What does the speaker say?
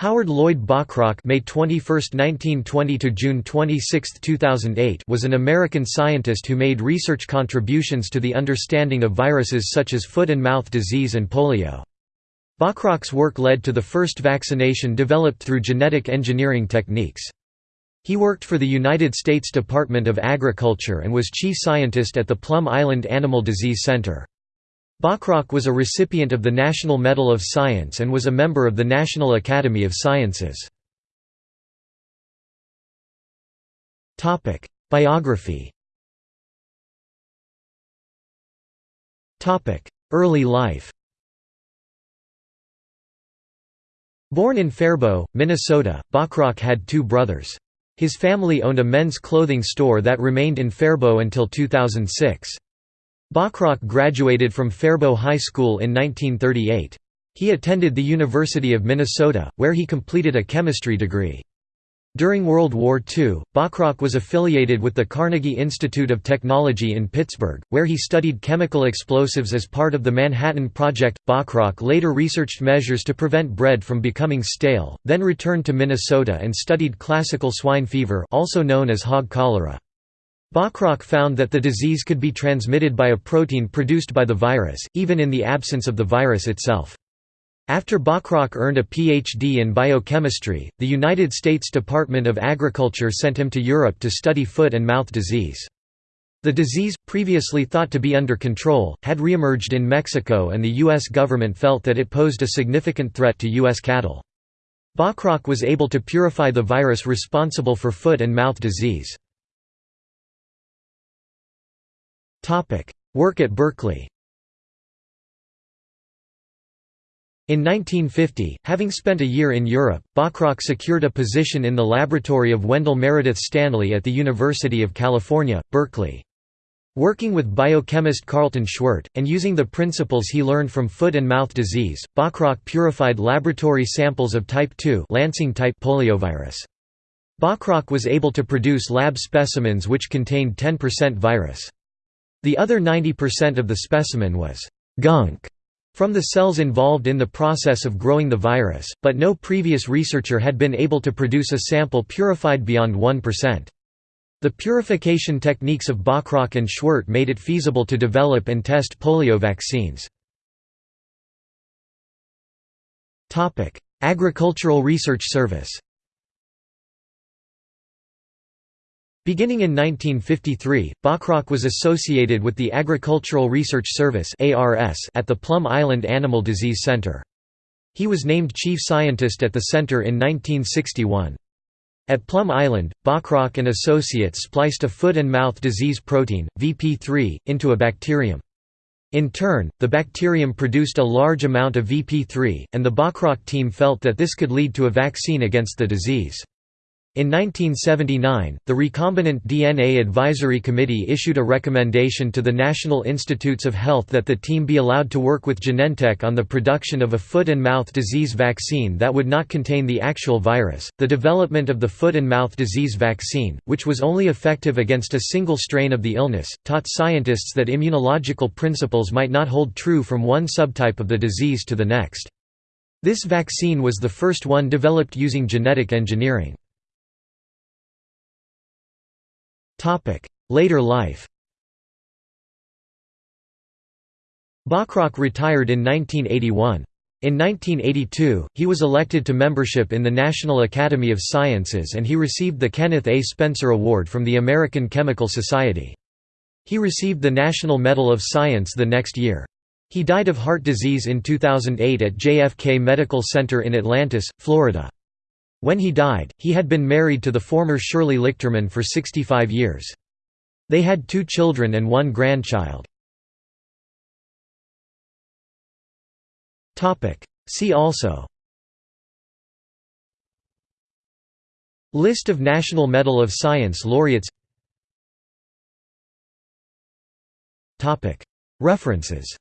Howard Lloyd Bachrach May 21, 1920 to June 26, 2008 was an American scientist who made research contributions to the understanding of viruses such as foot and mouth disease and polio. Bachrach's work led to the first vaccination developed through genetic engineering techniques. He worked for the United States Department of Agriculture and was chief scientist at the Plum Island Animal Disease Center. Bachrach was a recipient of the National Medal of Science and was a member of the National Academy of Sciences. Biography Early life Born in Faribault, Minnesota, Bachrach had two brothers. His family owned a men's clothing store that remained in Faribault until 2006. Bachrach graduated from Faribault High School in 1938. He attended the University of Minnesota, where he completed a chemistry degree. During World War II, Bachrach was affiliated with the Carnegie Institute of Technology in Pittsburgh, where he studied chemical explosives as part of the Manhattan Project. Bachrach later researched measures to prevent bread from becoming stale, then returned to Minnesota and studied classical swine fever, also known as hog cholera. Bachrach found that the disease could be transmitted by a protein produced by the virus, even in the absence of the virus itself. After Bachrach earned a Ph.D. in biochemistry, the United States Department of Agriculture sent him to Europe to study foot and mouth disease. The disease, previously thought to be under control, had reemerged in Mexico and the U.S. government felt that it posed a significant threat to U.S. cattle. Bachrach was able to purify the virus responsible for foot and mouth disease. Work at Berkeley In 1950, having spent a year in Europe, Bachrach secured a position in the laboratory of Wendell Meredith Stanley at the University of California, Berkeley. Working with biochemist Carlton Schwerdt, and using the principles he learned from foot and mouth disease, Bachrach purified laboratory samples of type 2 Lansing type poliovirus. Bachrach was able to produce lab specimens which contained 10% virus. The other 90% of the specimen was «gunk» from the cells involved in the process of growing the virus, but no previous researcher had been able to produce a sample purified beyond 1%. The purification techniques of Bachrach and Schwerdt made it feasible to develop and test polio vaccines. Agricultural Research Service Beginning in 1953, Bachrach was associated with the Agricultural Research Service at the Plum Island Animal Disease Center. He was named chief scientist at the center in 1961. At Plum Island, Bachrach and associates spliced a foot and mouth disease protein, VP3, into a bacterium. In turn, the bacterium produced a large amount of VP3, and the Bachrach team felt that this could lead to a vaccine against the disease. In 1979, the Recombinant DNA Advisory Committee issued a recommendation to the National Institutes of Health that the team be allowed to work with Genentech on the production of a foot and mouth disease vaccine that would not contain the actual virus. The development of the foot and mouth disease vaccine, which was only effective against a single strain of the illness, taught scientists that immunological principles might not hold true from one subtype of the disease to the next. This vaccine was the first one developed using genetic engineering. Later life Bachrach retired in 1981. In 1982, he was elected to membership in the National Academy of Sciences and he received the Kenneth A. Spencer Award from the American Chemical Society. He received the National Medal of Science the next year. He died of heart disease in 2008 at JFK Medical Center in Atlantis, Florida. When he died, he had been married to the former Shirley Lichterman for 65 years. They had two children and one grandchild. See also. List of National Medal of Science laureates. References